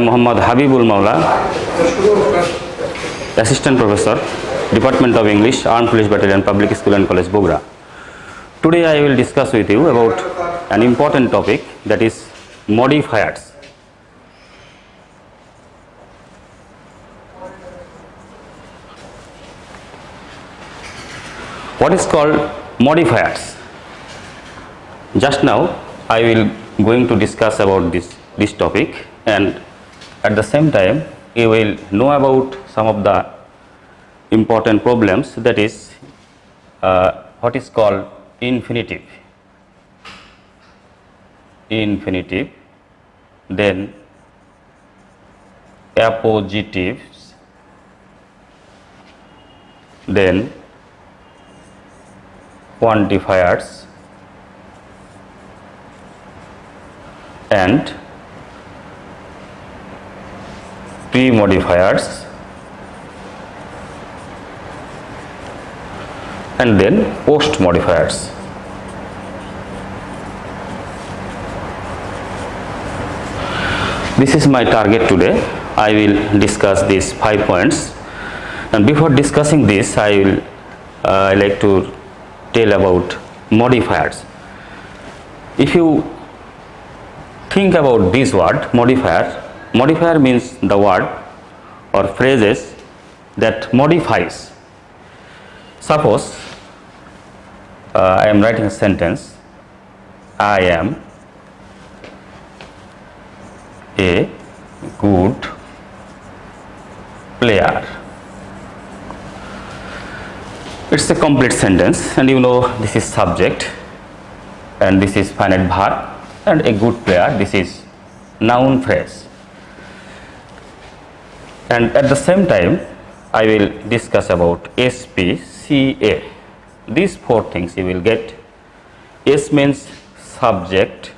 Muhammad Habibul Maula, Assistant Professor, Department of English, Armed Police Battalion, Public School and College, Bogra. Today I will discuss with you about an important topic that is modifiers. What is called modifiers? Just now I will going to discuss about this, this topic and at the same time you will know about some of the important problems that is uh, what is called infinitive. Infinitive then appositives then quantifiers and pre-modifiers and then post modifiers. This is my target today. I will discuss these five points and before discussing this I will uh, I like to tell about modifiers. If you think about this word modifier, modifier means the word or phrases that modifies. Suppose uh, I am writing a sentence, I am a good player. It's a complete sentence and you know this is subject and this is finite verb and a good player this is noun phrase. And at the same time I will discuss about SPCA. These four things you will get. S means subject,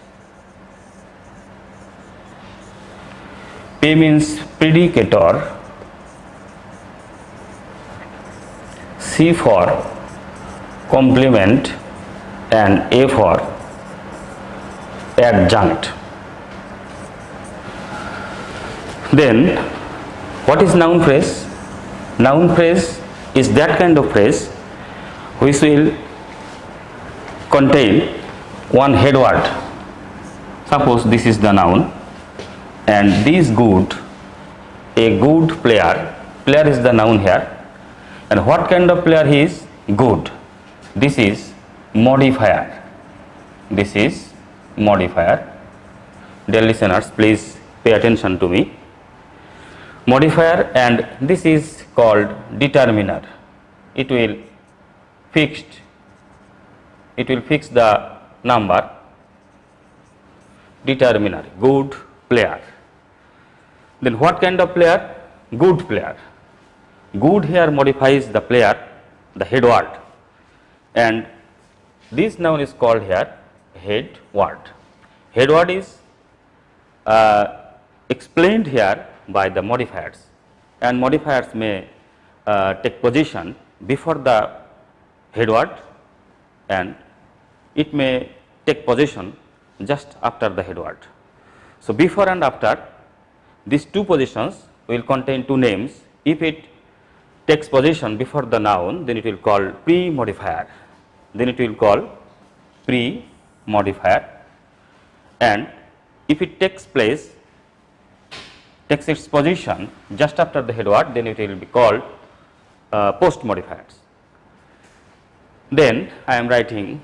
P means predicator, C for complement and A for adjunct. Then what is noun phrase? Noun phrase is that kind of phrase which will contain one head word. Suppose this is the noun and this good, a good player, player is the noun here and what kind of player he is? Good. This is modifier. This is modifier. Dear listeners, please pay attention to me. Modifier and this is called determiner. It will fixed, it will fix the number determiner, good player. Then what kind of player? Good player. Good here modifies the player, the head word and this noun is called here head word. Head word is uh, explained here by the modifiers. And modifiers may uh, take position before the head word and it may take position just after the head word. So, before and after these two positions will contain two names. If it takes position before the noun then it will call pre-modifier. Then it will call pre-modifier. And if it takes place takes its position just after the head word then it will be called uh, post modifiers. Then I am writing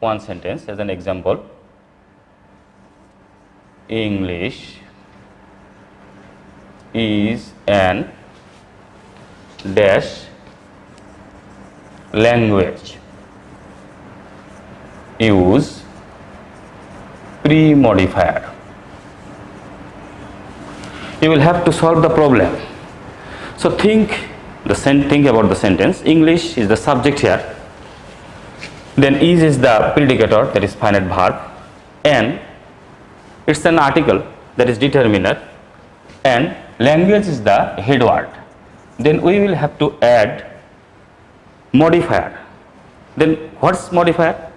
one sentence as an example English is an dash language use pre-modifier you will have to solve the problem. So think the think about the sentence. English is the subject here. Then is is the predicator that is finite verb. And it's an article that is determiner. And language is the head word then we will have to add modifier. Then what's modifier?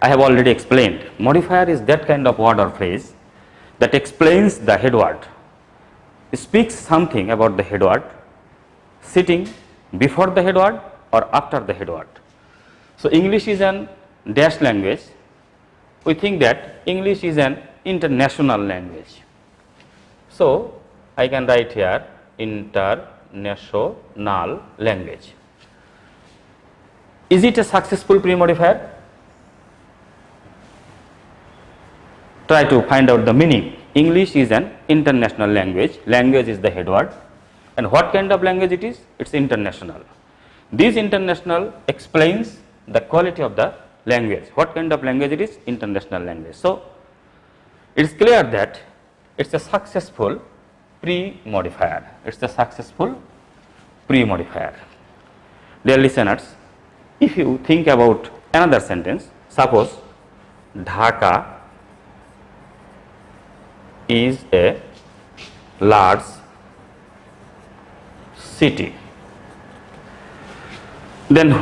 I have already explained. Modifier is that kind of word or phrase that explains the head word speaks something about the head word sitting before the head word or after the head word. So, English is an dash language. We think that English is an international language. So, I can write here international language. Is it a successful pre-modifier? Try to find out the meaning. English is an international language, language is the head word and what kind of language it is? It is international. This international explains the quality of the language, what kind of language it is? International language. So, it is clear that it is a successful pre-modifier, it is a successful pre-modifier. Dear listeners, if you think about another sentence, suppose Dhaka is a large city. Then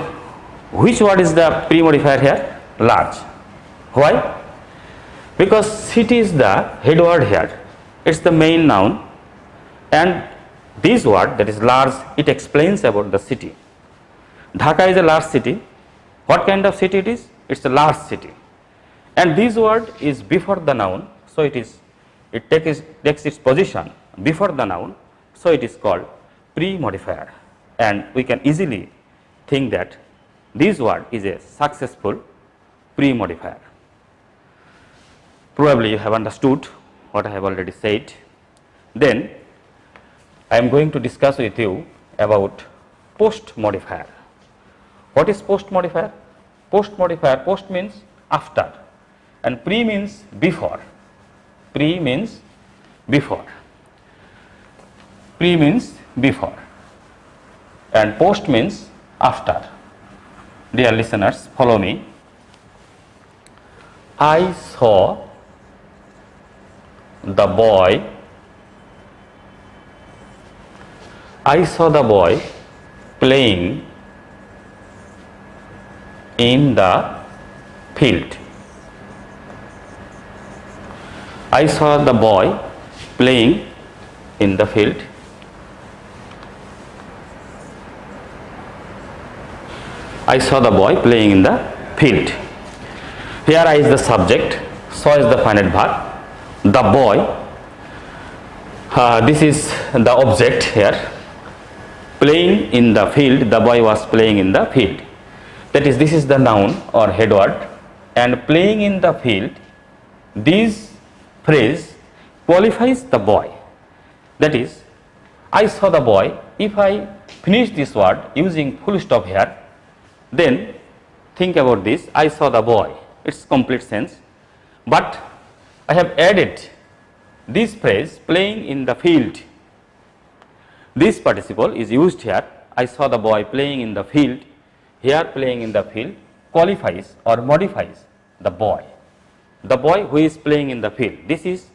which word is the pre-modifier here? Large. Why? Because city is the head word here, it is the main noun and this word that is large, it explains about the city. Dhaka is a large city. What kind of city it is? It is a large city and this word is before the noun. So, it is it takes, takes its position before the noun. So, it is called pre-modifier and we can easily think that this word is a successful pre-modifier. Probably you have understood what I have already said. Then I am going to discuss with you about post modifier. What is post modifier? Post modifier, post means after and pre means before. Pre means before. Pre means before and post means after. Dear listeners, follow me. I saw the boy, I saw the boy playing in the field. I saw the boy playing in the field. I saw the boy playing in the field. Here I is the subject, saw is the finite verb, the boy, uh, this is the object here, playing in the field, the boy was playing in the field. That is this is the noun or head word. And playing in the field this phrase qualifies the boy. That is I saw the boy. If I finish this word using full stop here then think about this. I saw the boy. Its complete sense. But I have added this phrase playing in the field. This participle is used here. I saw the boy playing in the field. Here playing in the field qualifies or modifies the boy. The boy who is playing in the field, this is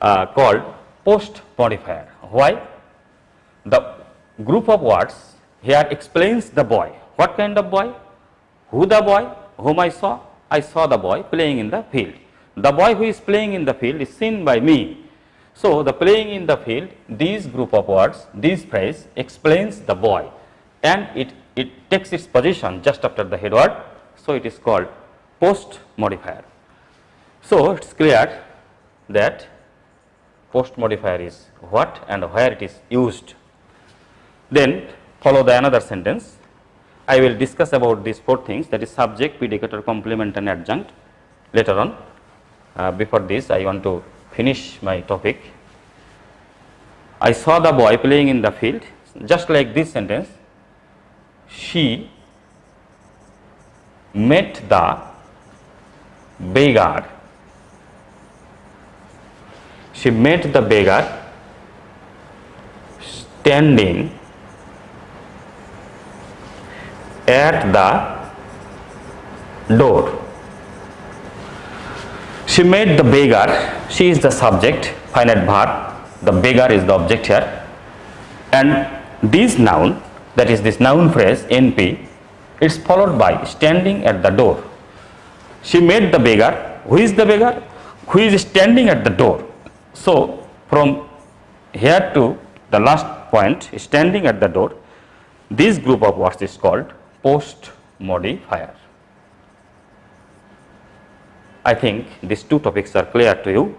uh, called post modifier. Why? The group of words here explains the boy. What kind of boy? Who the boy? Whom I saw? I saw the boy playing in the field. The boy who is playing in the field is seen by me. So, the playing in the field, these group of words, this phrase explains the boy and it it takes its position just after the head word. So, it is called post modifier. So, it is clear that post modifier is what and where it is used. Then follow the another sentence. I will discuss about these four things that is subject, predicator, complement and adjunct later on. Uh, before this I want to finish my topic. I saw the boy playing in the field just like this sentence she met the beggar. She met the beggar standing at the door. She met the beggar, she is the subject, finite verb, the beggar is the object here and this noun that is this noun phrase NP is followed by standing at the door. She met the beggar. Who is the beggar? Who is standing at the door? So, from here to the last point standing at the door this group of words is called post modifier. I think these two topics are clear to you.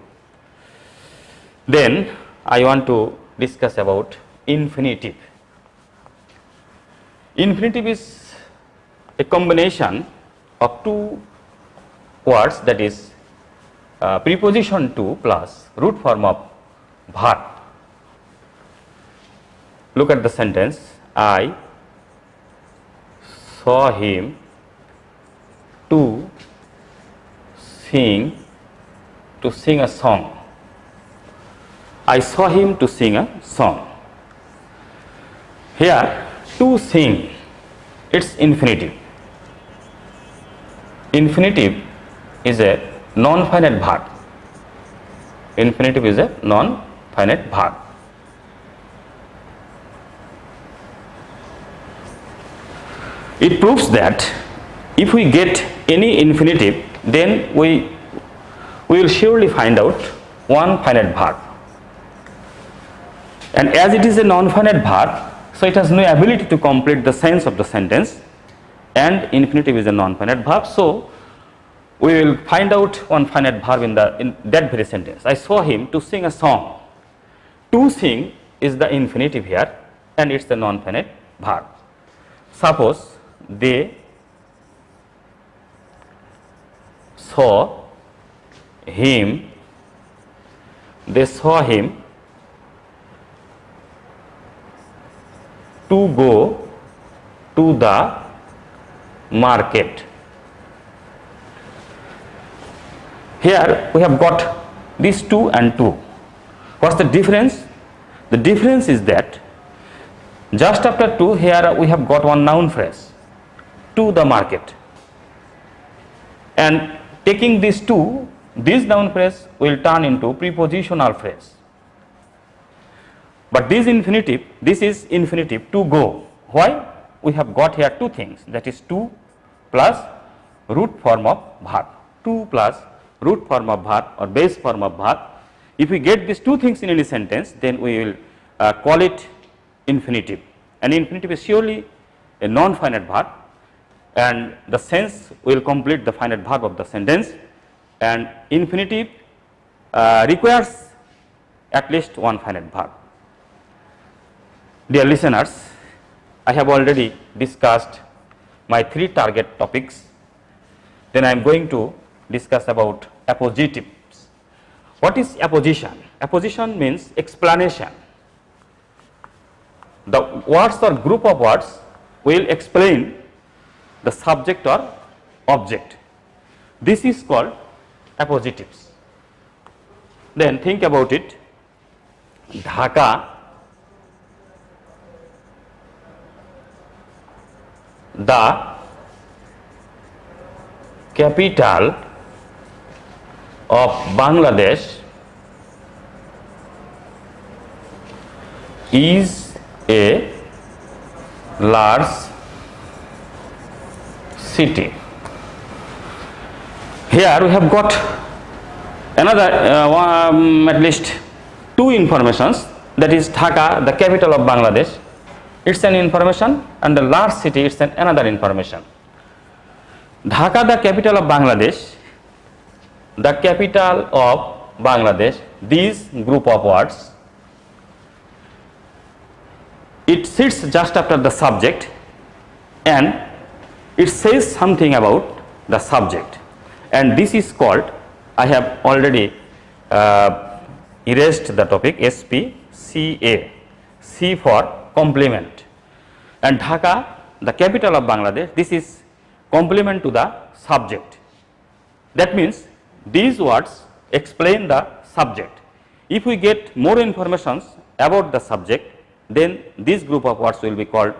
Then I want to discuss about infinitive. Infinitive is a combination of two words that is uh, preposition to plus root form of verb. Look at the sentence I saw him to sing to sing a song. I saw him to sing a song. Here to sing its infinitive. Infinitive is a non-finite verb. Infinitive is a non-finite verb. It proves that if we get any infinitive then we, we will surely find out one finite verb. And as it is a non-finite verb, so it has no ability to complete the sense of the sentence and infinitive is a non-finite verb. So, we will find out one finite verb in the in that very sentence. I saw him to sing a song. To sing is the infinitive here and it is the non-finite verb. Suppose they saw him, they saw him to go to the market. Here we have got these 2 and 2. What is the difference? The difference is that just after 2 here we have got one noun phrase to the market and taking these two this noun phrase will turn into prepositional phrase. But this infinitive this is infinitive to go why we have got here two things that is 2 plus root form of verb 2 plus root form of verb or base form of verb. If we get these two things in any sentence then we will uh, call it infinitive and infinitive is surely a non-finite verb and the sense will complete the finite verb of the sentence and infinitive uh, requires at least one finite verb. Dear listeners, I have already discussed my three target topics, then I am going to discuss about appositives. What is apposition? Apposition means explanation. The words or group of words will explain the subject or object. This is called appositives. Then think about it. Dhaka, the capital of Bangladesh is a large city. Here we have got another uh, um, at least two informations that is Dhaka the capital of Bangladesh it is an information and the large city it is an another information. Dhaka the capital of Bangladesh the capital of Bangladesh these group of words it sits just after the subject and it says something about the subject and this is called I have already uh, erased the topic SPCA C for complement and Dhaka the capital of Bangladesh this is complement to the subject that means these words explain the subject. If we get more informations about the subject, then this group of words will be called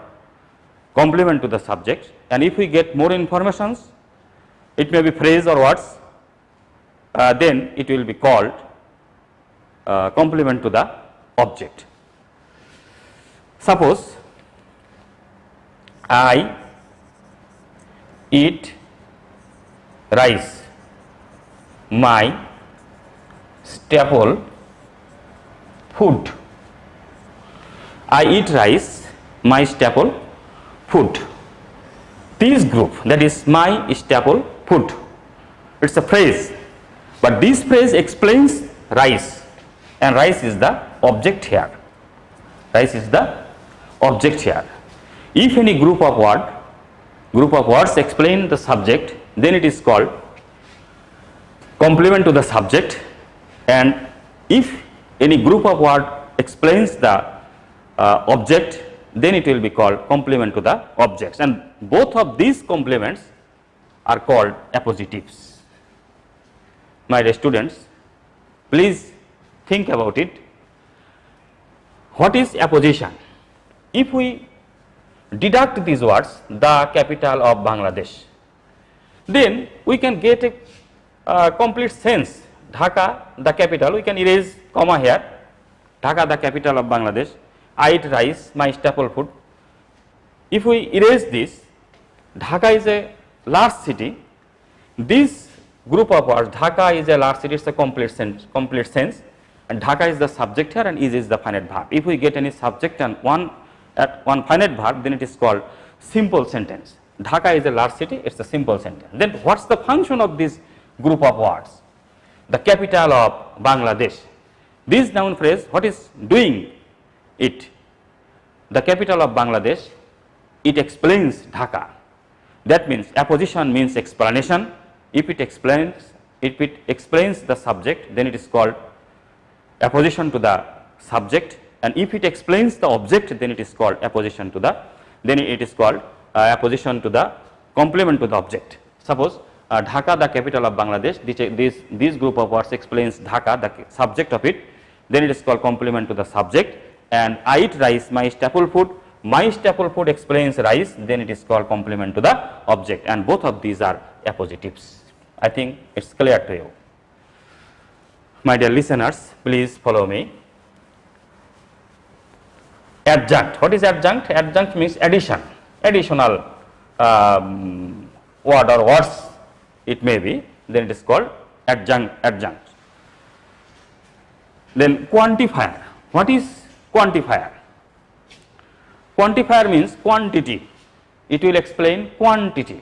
complement to the subject and if we get more informations, it may be phrase or words, uh, then it will be called uh, complement to the object. Suppose I eat rice my staple food. I eat rice, my staple food. This group that is my staple food. It is a phrase, but this phrase explains rice and rice is the object here. Rice is the object here. If any group of word group of words explain the subject then it is called complement to the subject and if any group of word explains the uh, object then it will be called complement to the objects. And both of these complements are called appositives. My dear students please think about it. What is apposition? If we deduct these words the capital of Bangladesh then we can get a uh, complete sense. Dhaka the capital. We can erase comma here. Dhaka the capital of Bangladesh. I eat rice my staple food. If we erase this Dhaka is a large city. This group of words Dhaka is a large city it is a complete sense complete sense. And Dhaka is the subject here and is is the finite verb. If we get any subject and one at one finite verb then it is called simple sentence. Dhaka is a large city it is a simple sentence. Then what is the function of this group of words? The capital of Bangladesh. This noun phrase what is doing it? The capital of Bangladesh it explains Dhaka. That means apposition means explanation. If it explains if it explains the subject then it is called apposition to the subject and if it explains the object then it is called apposition to the then it is called uh, apposition to the complement to the object. Suppose uh, Dhaka the capital of Bangladesh this, this, group of words explains Dhaka the subject of it then it is called complement to the subject and I eat rice my staple food my staple food explains rice then it is called complement to the object and both of these are appositives. I think it is clear to you. My dear listeners please follow me adjunct. What is adjunct? Adjunct means addition, additional um, word or words it may be, then it is called adjunct. adjunct. Then quantifier. What is quantifier? Quantifier means quantity. It will explain quantity.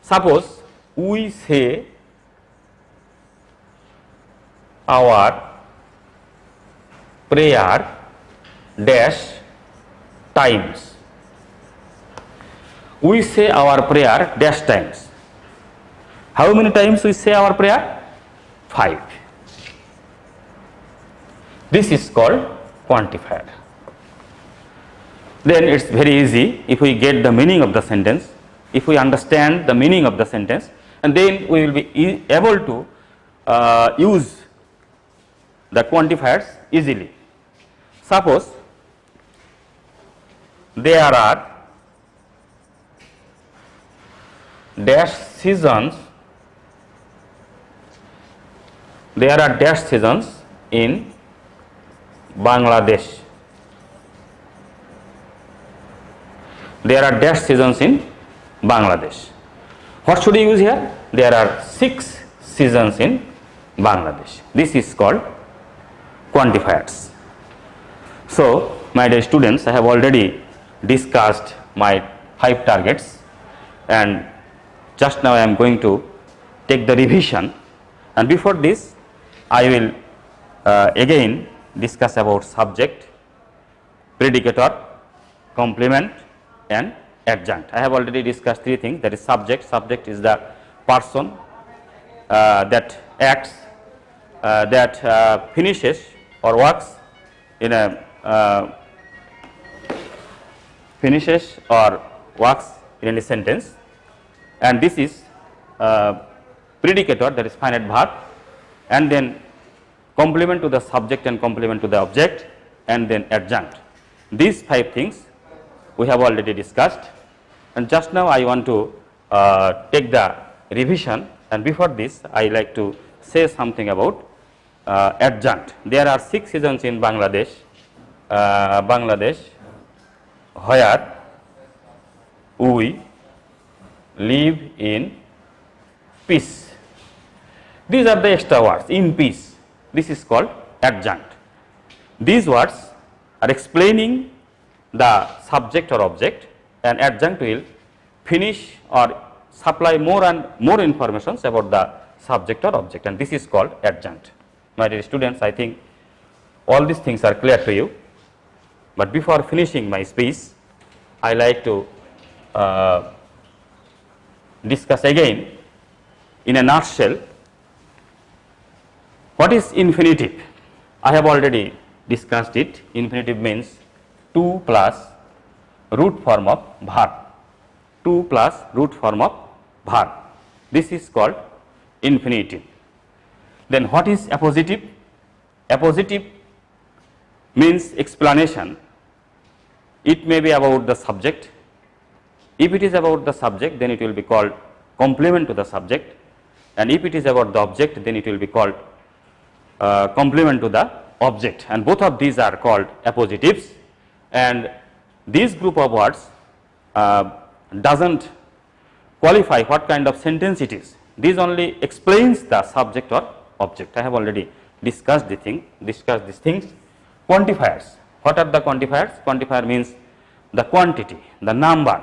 Suppose we say our prayer dash times. We say our prayer dash times. How many times we say our prayer? 5. This is called quantifier. Then it is very easy if we get the meaning of the sentence, if we understand the meaning of the sentence and then we will be able to uh, use the quantifiers easily. Suppose there are dash seasons there are dash seasons in Bangladesh there are dash seasons in Bangladesh what should you use here there are six seasons in Bangladesh this is called quantifiers so my dear students I have already discussed my five targets and just now I am going to take the revision and before this I will uh, again discuss about subject, predicator, complement and adjunct. I have already discussed three things that is subject, subject is the person uh, that acts, uh, that uh, finishes or works in a uh, finishes or works in any sentence. And this is uh, predicator that is finite verb and then complement to the subject and complement to the object and then adjunct. These five things we have already discussed and just now I want to uh, take the revision and before this I like to say something about uh, adjunct. There are 6 seasons in Bangladesh, uh, Bangladesh where we live in peace. These are the extra words in peace. This is called adjunct. These words are explaining the subject or object and adjunct will finish or supply more and more informations about the subject or object and this is called adjunct. My dear students, I think all these things are clear to you, but before finishing my speech, I like to uh, discuss again in a nutshell what is infinitive. I have already discussed it. Infinitive means 2 plus root form of verb, 2 plus root form of verb. This is called infinitive. Then what is appositive? Appositive means explanation. It may be about the subject. If it is about the subject, then it will be called complement to the subject and if it is about the object, then it will be called uh, complement to the object and both of these are called appositives and this group of words uh, does not qualify what kind of sentence it is. This only explains the subject or object. I have already discussed the thing, discussed these things. Quantifiers, what are the quantifiers? Quantifier means the quantity, the number.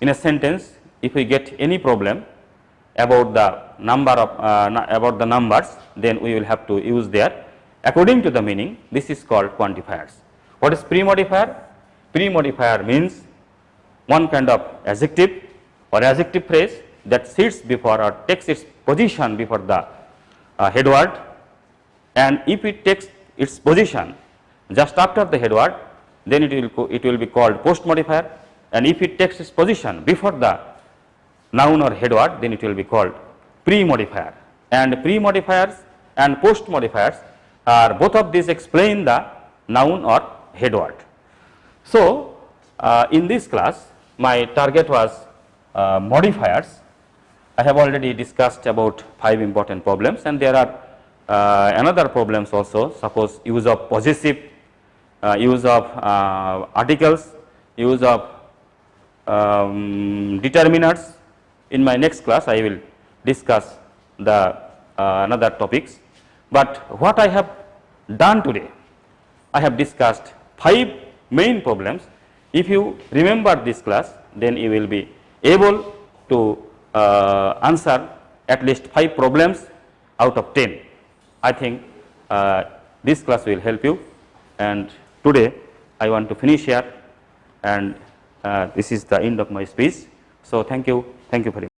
In a sentence, if we get any problem about the number of uh, about the numbers, then we will have to use their according to the meaning. This is called quantifiers. What is pre-modifier? Pre-modifier means one kind of adjective or adjective phrase that sits before or takes its position before the uh, head word and if it takes its position just after the head word then it will it will be called post modifier and if it takes its position before the noun or head word then it will be called pre modifier and pre modifiers and post modifiers are both of these explain the noun or head word. So, uh, in this class my target was uh, modifiers I have already discussed about 5 important problems and there are uh, another problems also suppose use of possessive, uh, use of uh, articles, use of um, determiners. In my next class I will discuss the uh, another topics, but what I have done today, I have discussed 5 main problems. If you remember this class then you will be able to uh, answer at least 5 problems out of 10. I think uh, this class will help you and today I want to finish here and uh, this is the end of my speech. So, thank you, thank you very much.